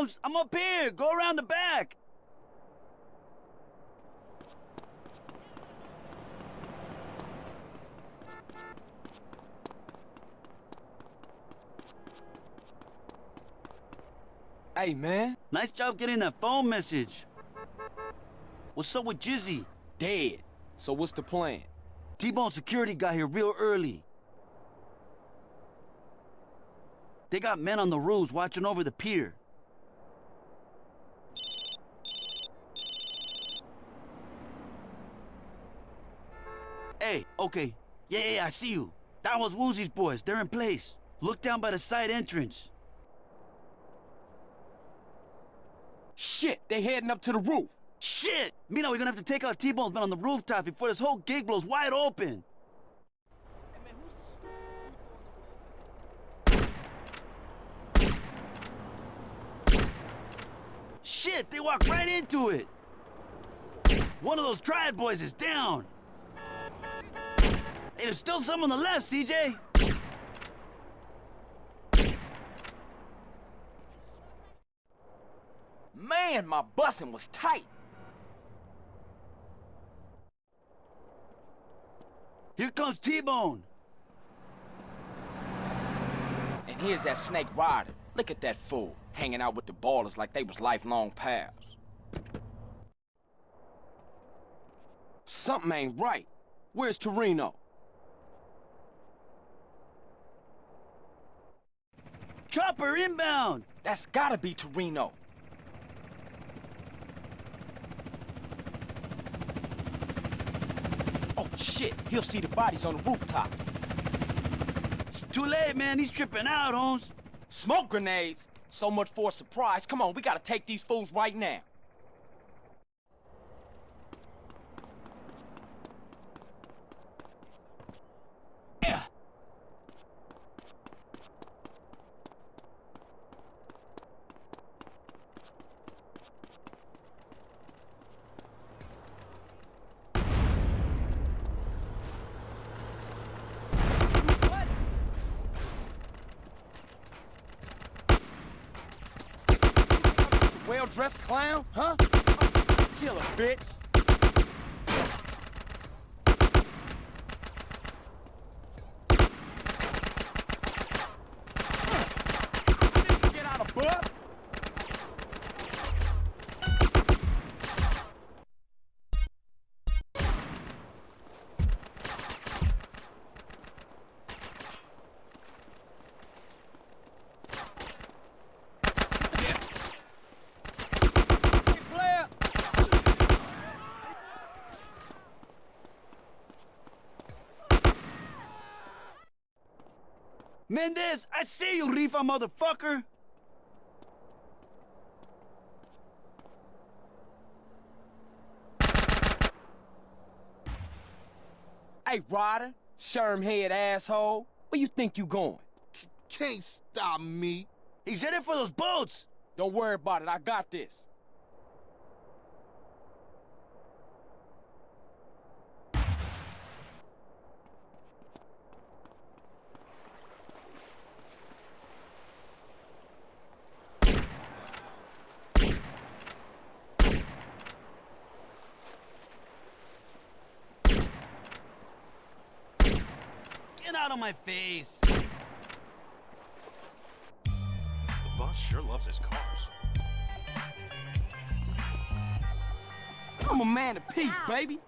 Holmes. I'm up here. Go around the back. Hey, man. Nice job getting that phone message. What's up with Jizzy? Dead. So what's the plan? T-Bone security got here real early. They got men on the roofs watching over the pier. Hey, okay. Yeah, yeah, I see you. That was Woozie's boys. They're in place. Look down by the side entrance. Shit, they're heading up to the roof. Shit! Mina, we're gonna have to take out T-Bone's men on the rooftop before this whole gig blows wide open. Shit, they walked right into it. One of those triad boys is down. There's still some on the left, CJ. Man, my busing was tight. Here comes T-Bone. And here's that snake Ryder. Look at that fool, hanging out with the ballers like they was lifelong pals. Something ain't right. Where's Toreno? Chopper inbound. That's gotta be Toreno. Oh, shit. He'll see the bodies on the rooftops. It's too late, man. He's tripping out, Holmes. Smoke grenades? So much for a surprise. Come on, we gotta take these fools right now. Yeah. Well-dressed clown, huh? Killer, bitch. Get out of bus. Player. Mendez, I see you, Rifa motherfucker. Hey, Ryder, sherm head asshole. Where you think you going? Can't stop me. He's headed for those boats. Don't worry about it. I got this. My face. The boss sure loves his cars. I'm a man of peace, baby.